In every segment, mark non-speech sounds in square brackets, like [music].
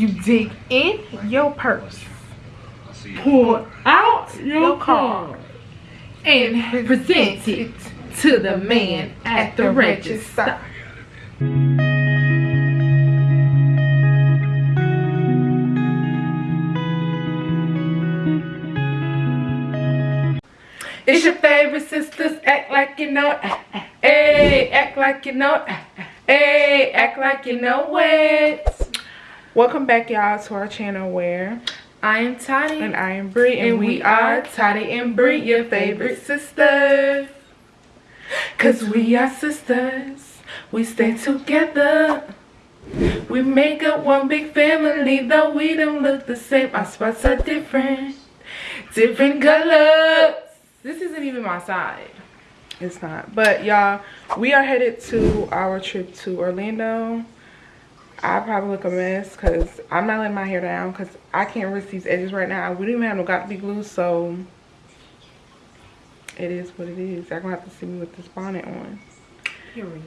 You dig in your purse, Pull out your card and present it to the man at the register. It's your favorite sisters, act like you know. Hey, act like you know. Hey, act like you know it. Welcome back, y'all, to our channel where I am Toddy. and I am Bree, and, we are Toddy and Bree, your favorite sisters. Cause we are sisters, we stay together. We make up one big family, though we don't look the same. Our spots are different, different colors. This isn't even my side. It's not. But y'all, we are headed to our trip to Orlando. I probably look a mess because I'm not letting my hair down because I can't risk these edges right now. We don't even have no got to be glue, so it is what it is. Y'all gonna have to see me with this bonnet on. Period.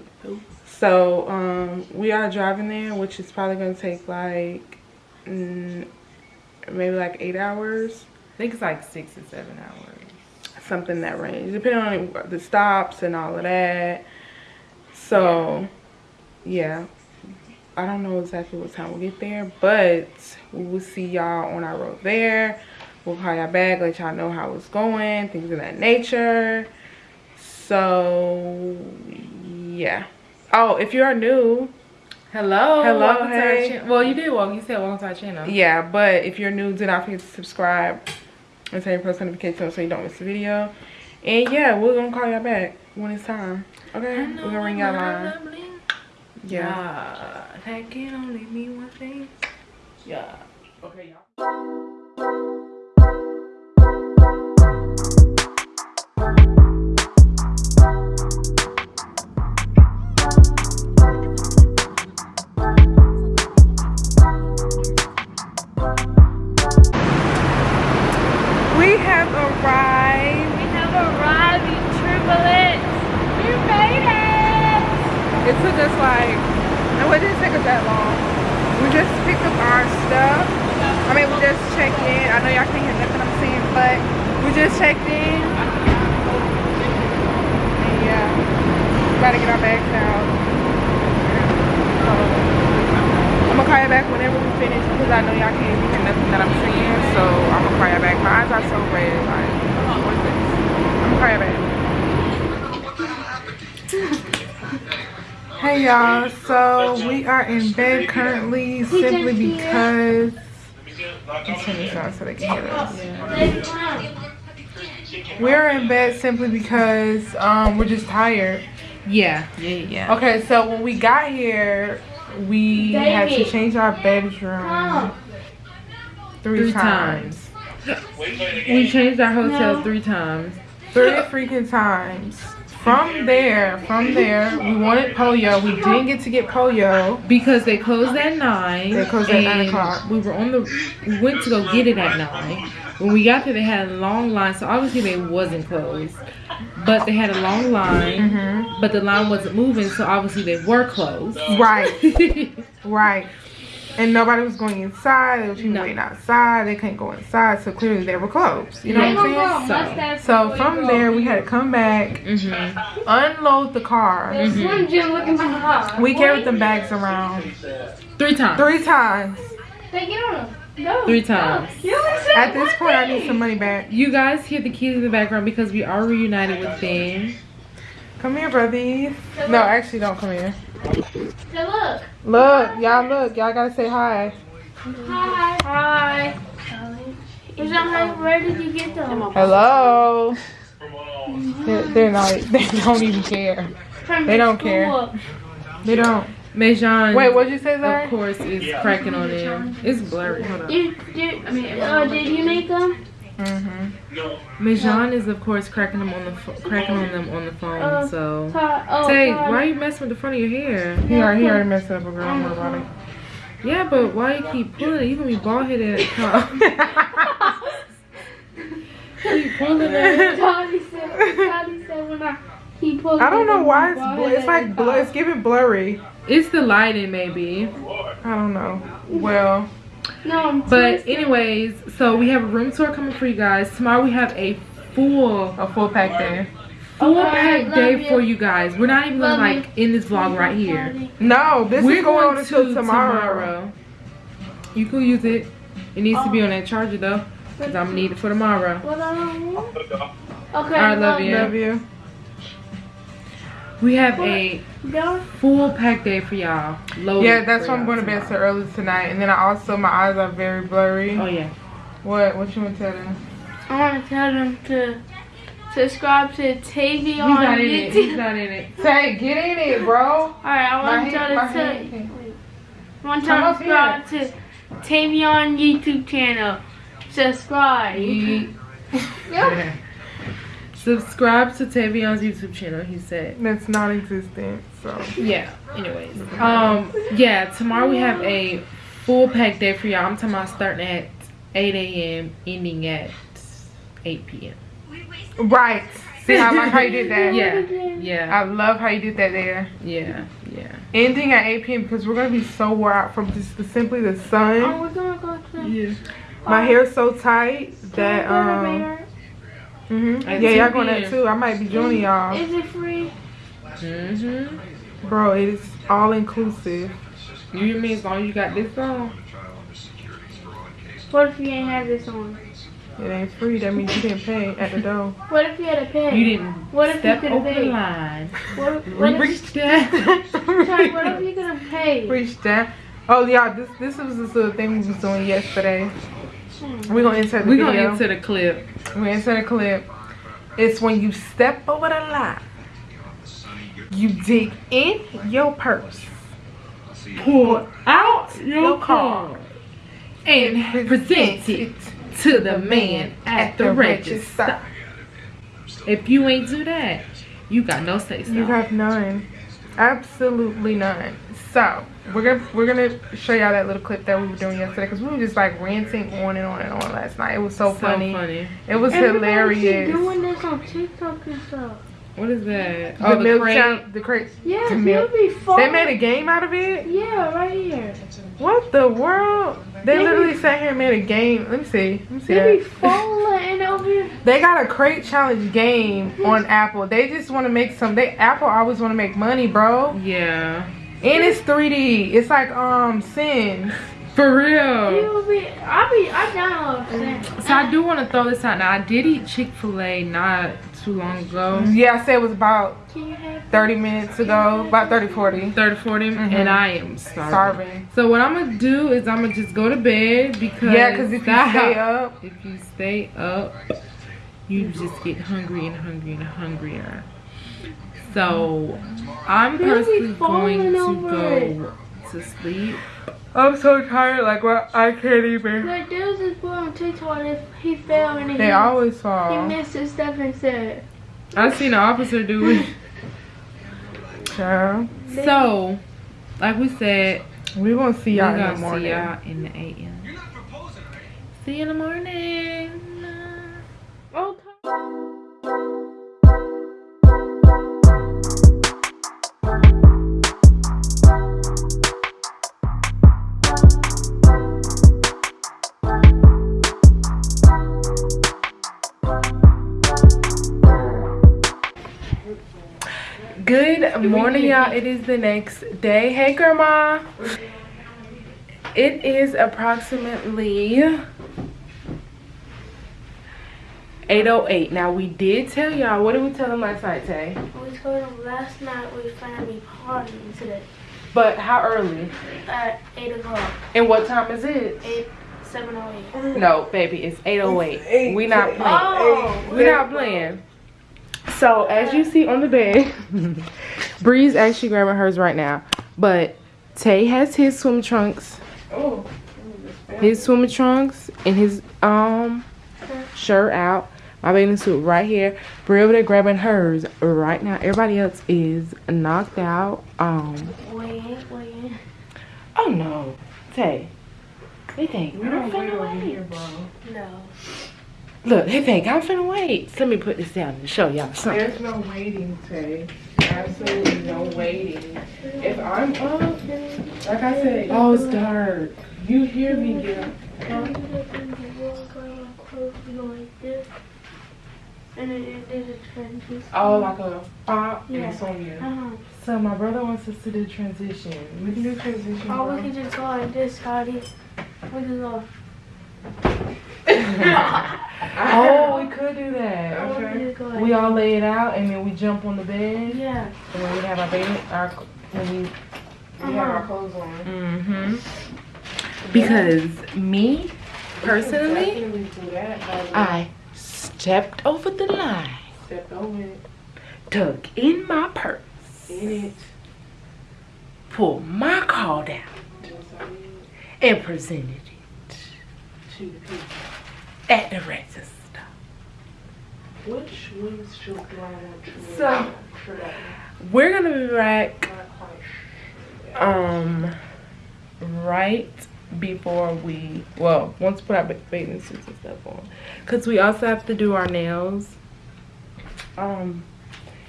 So um, we are driving there, which is probably gonna take like mm, maybe like eight hours. I think it's like six or seven hours. something that range depending on the stops and all of that so yeah i don't know exactly what time we'll get there but we will see y'all on our road there we'll call y'all back let y'all know how it's going things of that nature so yeah oh if you are new Hello. Hello, hey. Well, you did welcome. You said welcome to our channel. yeah but if you're new do not forget to subscribe and turn your post notifications so you don't miss the video and yeah we're gonna call y'all back when it's time okay we're gonna ring y'all line yeah Can only mean one thing. Yeah. okay y'all I'm gonna call you back. My eyes are so red. Like, what is this? I'm gonna call you back. Hey y'all, so we are in bed currently simply because let's turn this on so they can hear us. We're in bed simply because um we're just tired. Yeah. Yeah. Yeah. Okay, so when we got here, we had to change our bedroom three, Three times. times. We changed our hotel No. three times. Three freaking times. From there, from there, we wanted Pollo. We didn't get to get Pollo. Because they closed at nine. They closed at nine o'clock. We were on the. We went to go get it at nine. When we got there, they had a long line, so obviously they wasn't closed. But they had a long line, hmm but the line wasn't moving, so obviously they were closed. Right. [laughs] Right. And nobody was going inside. There was people No. waiting outside. They couldn't go inside, so clearly they were closed. You know Yeah. what I'm saying? So- So from there, we had to come back, hmm unload the car. The Slim Jim looking for hot. We carried them bags around Three times. three times. Hey, get on him. No. Three times. No. You only said At this one point, I need some money back. You guys hear the kids in the background because we are reunited with them. Come here, brother. No, actually, don't come here. Hey, look. Look, y'all look. Y'all gotta say hi. Hi. Hi. Is that how, where did you get them? Hello. They're, they're not. [laughs] They don't even care. They don't care. They don't. Mejan, Wait, what'd you say, of course, is cracking on them. It's blurry. Hold on. Did, did, I mean, uh, did you make them? Mm-hmm. Mejan is of course cracking them on the pho- cracking on them on the phone. Uh, so Todd, oh, say, Todd. why are you messing with the front of your hair? He already, he already messed up a girl. Don't worry about it. Yeah, but why you keep pulling it? You gonna be bald headed at the top. [laughs] keep pulling it. Toddy said, Toddy said when I he pulled I don't know why it's bl- it's like bl- it's giving blurry. It's the lighting, maybe. I don't know. Well, No, I'm But twisted. anyways, so we have a room tour coming for you guys. Tomorrow we have a full A full pack day. full Okay, pack day you. for you guys. We're not even gonna like in this vlog right here. No, this We're is going, on to until tomorrow. You can use it. It needs to be oh. on that charger though, cause I'm gonna need it for tomorrow. What I? Okay, I love you. Love you. We have a Don't full pack day for y'all. Loaded Yeah, that's why I'm going to bed so early tonight. And then I also, my eyes are very blurry. Oh yeah. What? What you want to tell them? I want to tell them to subscribe to TV He's on not in it. He's not in it. [laughs] Say, get in it, bro. Alright, I want to tell my them to. hand I want to Come tell to subscribe to Tavion YouTube channel. Subscribe. Yep. [laughs] [laughs] Subscribe to Tavion's YouTube channel. He said. That's non-existent. So Yeah. Anyways, um, yeah. Tomorrow we have a full pack day for y'all. I'm talking about starting at 8 a.m. ending at 8 p.m. right. See, I like how you did that. [laughs] Yeah. Yeah. I love how you did that there. Yeah. Yeah. Ending at 8 p.m. because we're gonna be so wore out from just the, simply the sun. Oh, sun. we're gonna go to. Yeah. My hair's so tight that um. Mhm. Yeah, y'all 10 going that too. I might be joining y'all, Is it free? Mhm. bro. It is all inclusive. You mean as long as you got this on? What if you ain't have this on? It ain't free. That means you didn't pay at the door. What if you had to pay? You didn't What if you step could over the pay? line. What, if- what if, Reach that. [laughs] sorry, what if you gonna pay? Reach that. Oh yeah, this this was this little thing we was doing yesterday. We're gonna insert the We're gonna enter the clip. We insert a clip. It's when you step over the line. You dig in your purse. Pull out your card and present it to the man at the register. If you ain't do that, you got no say You so. have none. Absolutely none. So we're gonna we're gonna show y'all that little clip that we were doing yesterday because we were just like ranting on and on and on last night. It was so, So funny. funny. It was Everybody hilarious. doing this on TikTok and stuff. What is that? The Oh, the milk crate. challenge- the crate. Yeah, The milk. be fun. They made a game out of it. Yeah, right here. What the world? They They literally be- sat here and made a game. Let me see. Let me see They be falling over here. [laughs] They got a crate challenge game on Apple. They just want to make some. They Apple always want to make money, bro. Yeah. And it's 3D. It's like um Sims. For real. You'll be. I be. I download that. So I do want to throw this out now. I did eat Chick Fil A not too long ago, Yeah, I said it was about Can you have? 30 minutes ago, about 30, 40. 30, 40, Mhm. and I am starving. Starving. So what I'm gonna do is I'm gonna just go to bed because Yeah, because if you stay up, if you stay up, you just get hungry and hungry and hungrier. So I'm personally going falling to over go to sleep. I'm so tired. Like, well, I can't even. Like there was this boy on TikTok. If he fell and They he, always he fall. missed his step and said. I seen an officer do it. [laughs] Child. So, like we said, we're gonna see y'all in gonna the see morning. y'all in the AM. See you in the morning. Good morning, y'all. It is the next day. Hey, Grandma. It is approximately 8.08. Now, we did tell y'all. What did we tell them last night, Tay? We told them last night we finna be partying today But how early? at eight o'clock. And what time is it? Eight seven oh eight. No, baby, it's 8.08. We not playing. Oh. We're not playing. So, as you see on the bed, [laughs] Bree's actually grabbing hers right now. But Tay has his swim trunks. Oh. His swimming trunks and his um shirt out. My bathing suit right here. Bree over there grabbing hers right now. Everybody else is knocked out. Um Wait, wait. oh no. Tay. They think we I'm finna wait. Here, bro. No. Look, they think I'm finna wait. Let me put this down and show y'all something. There's no waiting, Tay. Absolutely no waiting. If I'm up, like I said, Oh, it's dark. You hear me, girl. And then it did a transition. Oh, like a pop Yeah. and song, yeah. Uh-huh. So my brother wants us to do transition. We can do transition. Oh, bro. we can just go like this, Scotty. We can go. [laughs] Oh, we could do that. Oh, we Okay. just We all lay it out and then we jump on the bed. Yeah. And when we have our bed, our when we We have our clothes on. Mm-hmm. Because me, personally, that. by the way. I stepped over the line, stepped over it. dug in my purse, In it. pulled my card out, Yes, I did. and presented it To the people. at the register. Which windshield do I want to So- try? We're gonna be back Not quite sure. um right before we well once we put our ba- bathing suits and stuff on because we also have to do our nails um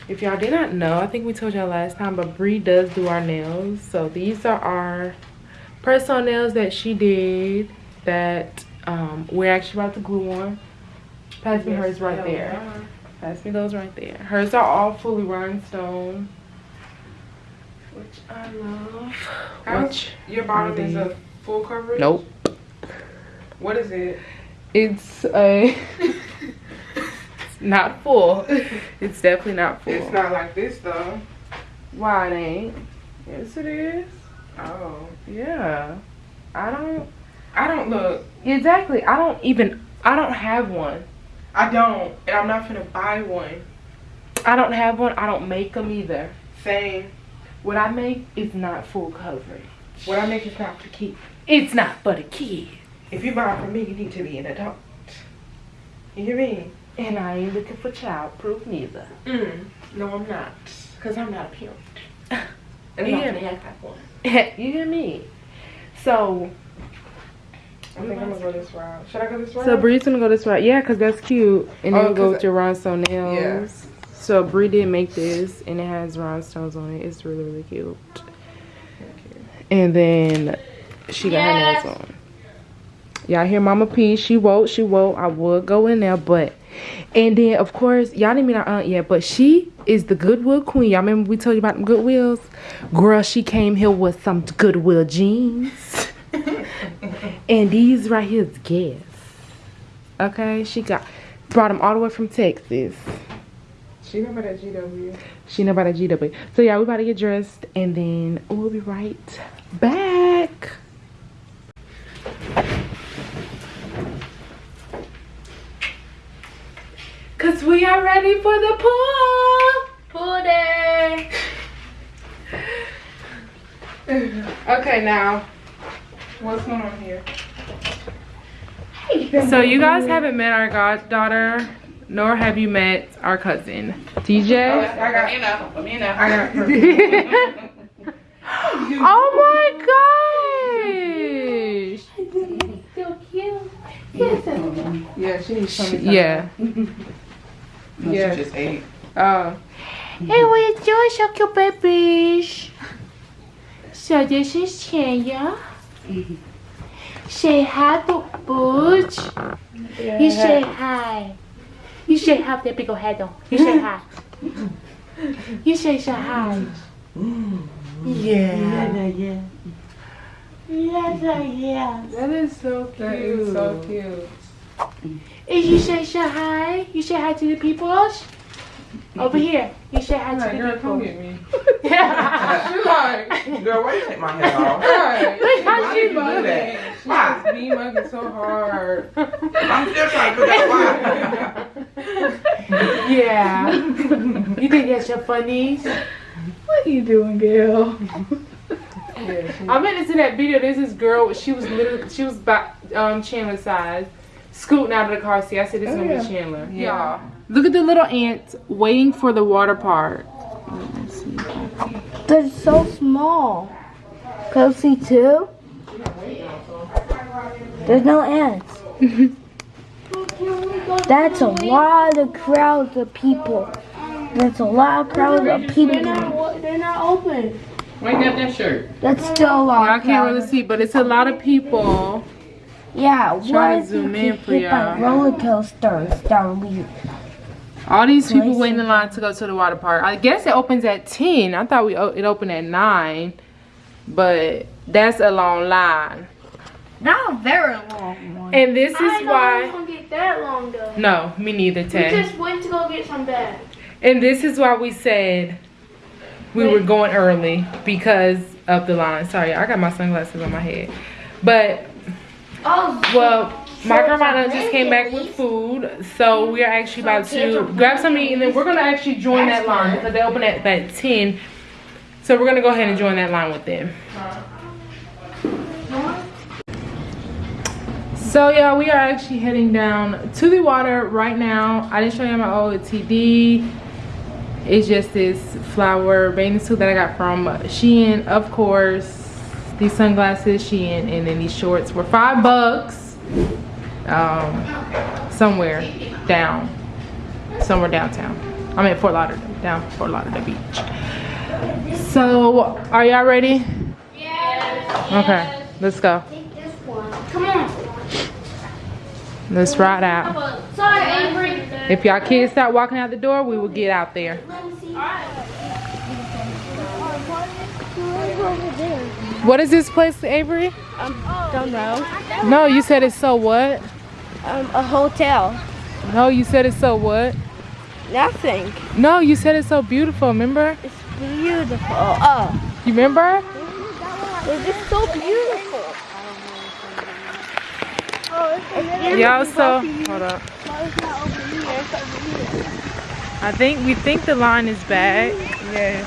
if y'all did not know i think we told y'all last time but Bree does do our nails so these are our personal nails that she did that um we're actually about to glue on pass me Yes, hers right there pass me those right there hers are all fully rhinestone which i love [sighs] which Your bottom is a full coverage? Nope. What is it? It's a. it's [laughs] not full. [laughs] It's definitely not full. It's not like this though. Why it ain't? Yes, it is. Oh. Yeah. I don't. I don't look. Exactly. I don't even. I don't have one. I don't. And I'm not gonna buy one. I don't have one. I don't make them either. Same. What I make is not full coverage. What I make is not to keep. It's not for the kid. If you buy from me, you need to be an adult. You hear me? And I ain't looking for child proof neither. Mm. No, I'm not. Because I'm not a parent. [laughs] And Yeah. not gonna act like one. [laughs] you hear me? So. I think I'm gonna go this route. Should I go this route? So Bree's gonna go this route. Yeah, cause that's cute. And then Oh, we'll go 'cause with your rhinestone nails. So Bree did make this, and it has rhinestones on it. It's really really cute. And then she got Yes. her nails on. Y'all hear Mama P? She woke. She woke. I would go in there, but and then of course y'all didn't meet our aunt yet, but she is the Goodwill queen. Y'all remember we told you about them Goodwills? Girl, she came here with some Goodwill jeans. And these right here is Guess. Okay, she got brought them all the way from Texas. She remember that GW. She know about a GW. So yeah, we about to get dressed and then we'll be right back. Cause we are ready for the pool. Pool day. [laughs] Okay, now. What's going on here? So you guys haven't met our goddaughter, nor have you met our cousin, DJ. I got you know. You know. I got her. [laughs] oh my gosh! So cute. Yeah, she needs something. Yeah. [laughs] Yeah. just ate. Oh. Hey, what you doing, so cute babies? So this is Tanya. Say hi to Butch. You say hi. You say hi with that big old head on. You say [laughs] hi. You say so hi. Yeah. Yeah, yeah. Yes, yeah. That is so cute. That is so cute. If you say so hi, you say hi to the peoples. Over here, you say hi to Like, the girl, come get me. [laughs] Yeah. [laughs] She like, Girl, why you take my head off? [laughs] right. Look how Why she do mugging? that? She just be mugging so hard. I'm still trying to figure out why. Yeah. you think that's your funnies? What are you doing, girl? Yeah, I meant to see that video. There's this girl. She was literally, she was about um Chandler's size, scooting out of the car seat. I said, "This is Oh, gonna yeah. be Chandler." yeah. Look at the little ants waiting for the water part. They're so small. Go see two. There's no ants. [laughs] That's a lot of crowds of people. That's a lot of crowds of people. They're not, they're not open. Why you got that shirt? That's still a long I can't really see, but it's a lot of people. Yeah, Try to what if zoom in for hit by y'all. roller coasters down we All these people waiting in line to go to the water park. I guess it opens at 10. I thought we oh, it opened at 9. But that's a long line. Not a very long one. And this is I know why. I don't get that long though. No, me neither, We Tay. just went to go get some bags. And this is why we said we were going early because of the line. Sorry, I got my sunglasses on my head. But Oh, well, my grandma just came back with food, so we are actually about to grab something to eat, and then we're gonna actually join that line because they open at at ten. So we're gonna go ahead and join that line with them. So yeah, we are actually heading down to the water right now. I didn't show you my OOTD. It's just this flower bathing suit that I got from Shein, of course. These sunglasses, Shein, and then these shorts were five bucks. Um, somewhere down, somewhere downtown. I'm in Fort Lauderdale, down Fort Lauderdale Beach. So, are y'all ready? yes. Okay, let's go. Take this one. Come on. Let's ride out. Sorry, Avery. If y'all kids start walking out the door, we will get out there. Let me see. What is this place, Avery? I don't know. No, you said it's so what? Um, a hotel. No, you said it's so what? Nothing. No, you said it's so beautiful, remember? It's beautiful. Oh, You remember? it's just so beautiful. Y'all so hold up. I think we think the line is bad. Yeah.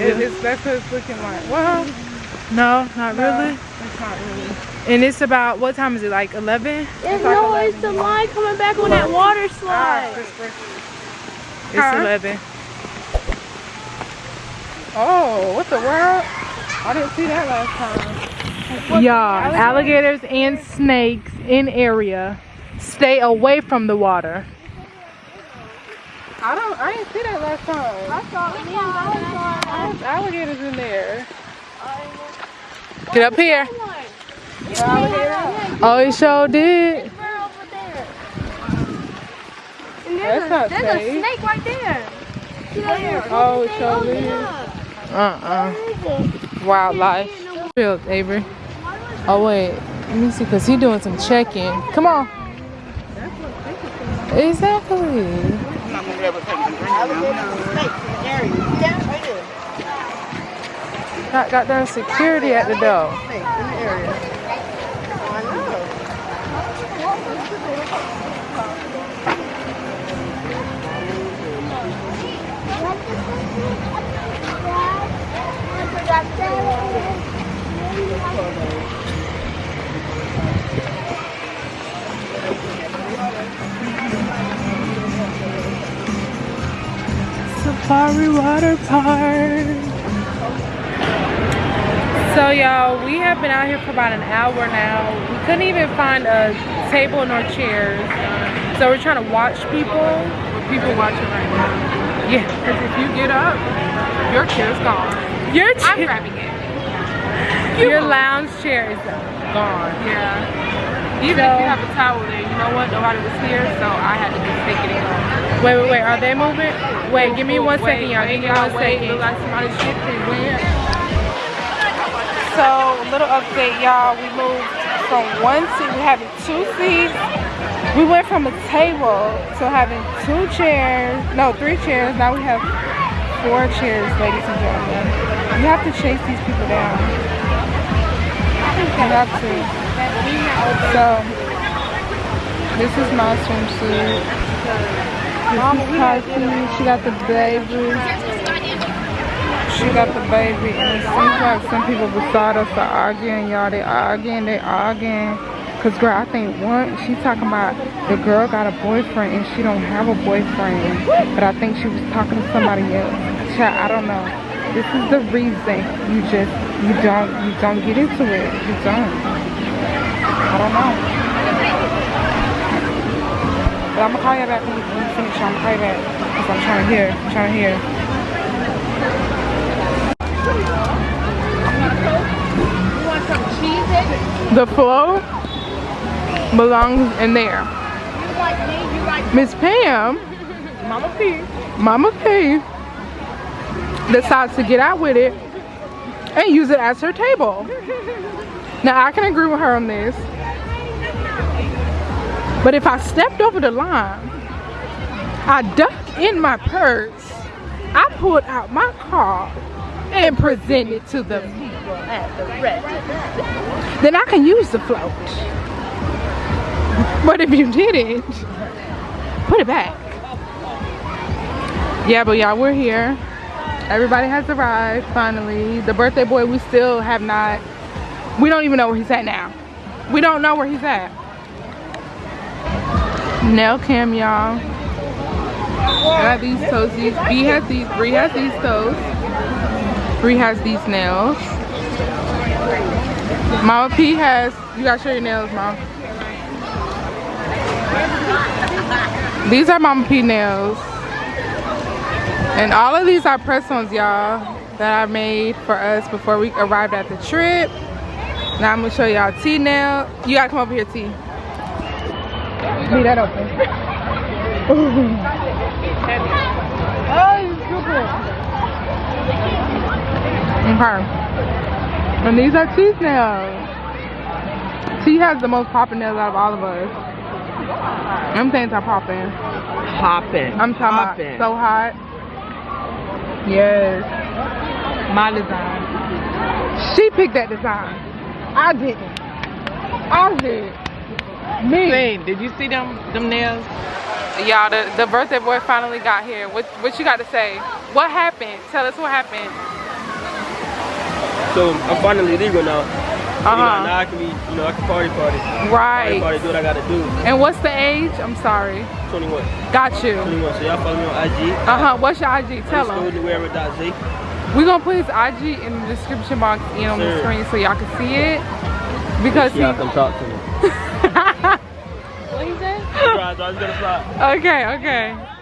It, it's that's what it's looking like. Well, no, not really. It's not really. And it's about what time is it? Like 11? It's, no, it's the line coming back on that water Ah, slide. It's 11. Oh, what the world? I didn't see that last time. Y'all, alligators and snakes in area. Stay away from the water. I don't. I didn't see that last time. I thought me and Bella saw There's alligators in there. Get up here. Oh, he sure did. That's not There's a snake right there. Oh, uh-uh. it sure did. Uh-uh. Wildlife. Field, Avery. Oh, wait. Let me see, because he's doing some checking. Come on. Exactly. Got, got down security at the door. Safari Water Park. So y'all, we have been out here for about an hour now. We couldn't even find a table nor chairs. So we're trying to watch people. People watching right now. Yeah. Because if you get up, your chair's gone. Your chair. I'm grabbing it. your lounge chair is gone. Yeah. Even if you have a towel there, you know what? Nobody was here, so I had to just take it in. Wait, wait, wait. Are they moving? Wait, give me one second, Wait, y'all. wait, Give me y'all, one second. Look like somebody shifted. Where? So, a little update, y'all. We moved from one seat, we having two seats. We went from a table to having two chairs, no, three chairs. Now we have four chairs, ladies and gentlemen. You have to chase these people down. You have to. So, this is my swimsuit. This is. She got the baby. She got the baby, and it seems like some people beside us are arguing, y'all. They arguing, they arguing. Cause girl, I think one, she talking about the girl got a boyfriend and she don't have a boyfriend. But I think she was talking to somebody else. Child, I don't know. This is the reason you just, you don't, you don't get into it. You don't. I don't know. But I'm gonna call you back when we, finish. I'm gonna call you back. Cause I'm trying to hear, I'm trying to hear. The flow belongs in there. Miss Pam, Mama P. Mama P, decides to get out with it and use it as her table. Now I can agree with her on this. But if I stepped over the line, I ducked in my purse, I pulled out my card and present it to the people at the then I can use the float. But if you didn't, put it back. Yeah, but y'all, we're here. Everybody has arrived, finally. The birthday boy, we still have not, we don't even know where he's at now. We don't know where he's at. Nail cam, y'all. I got these toesies. B has these, Bree has these toes. Bree has these nails. Mama P has, you gotta show your nails, Mom. These are Mama P nails. And all of these are press-ons, y'all, that I made for us before we arrived at the trip. Now I'm gonna show y'all T nail. You gotta come over here, T. Leave that open. [laughs] oh, you stupid. Okay. And these are T's nails. T has the most popping nails out of all of us. I'm saying are popping. Hopping. I'm talking about so hot. Yes. My design. She picked that design. I didn't. I did. Me. Hey, did you see them them nails? Y'all, the, the birthday boy finally got here. What what you got to say? What happened? Tell us what happened. So I'm finally legal now. Uh You know, huh. now I can be, you know, I can party party. Party Right. party, do what I gotta do. And what's the age? I'm sorry. 21. Got you. 21. So y'all follow me on IG. Uh huh. What's your IG? Tell Underscore them. Wherever.Z. We're gonna put his IG in the description box and on the screen so y'all can see it. Because he. Y'all come talk to me. [laughs] what he say? Surprise, I was gonna fly. Okay, okay.